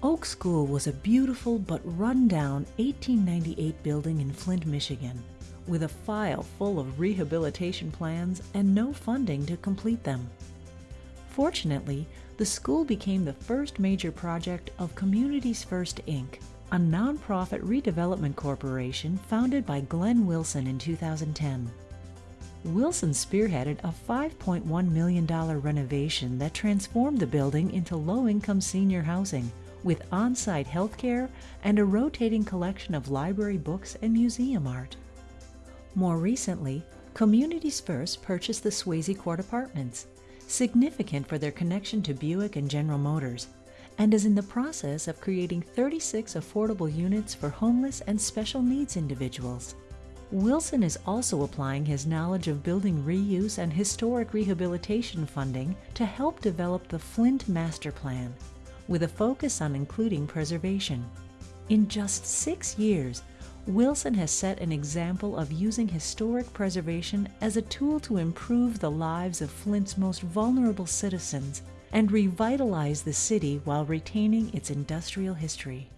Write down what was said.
Oak School was a beautiful but run-down 1898 building in Flint, Michigan, with a file full of rehabilitation plans and no funding to complete them. Fortunately, the school became the first major project of Communities First Inc., a nonprofit redevelopment corporation founded by Glenn Wilson in 2010. Wilson spearheaded a $5.1 million renovation that transformed the building into low-income senior housing with on-site healthcare and a rotating collection of library books and museum art. More recently, Communities First purchased the Swayze Court Apartments, significant for their connection to Buick and General Motors, and is in the process of creating 36 affordable units for homeless and special needs individuals. Wilson is also applying his knowledge of building reuse and historic rehabilitation funding to help develop the Flint Master Plan, with a focus on including preservation. In just six years, Wilson has set an example of using historic preservation as a tool to improve the lives of Flint's most vulnerable citizens and revitalize the city while retaining its industrial history.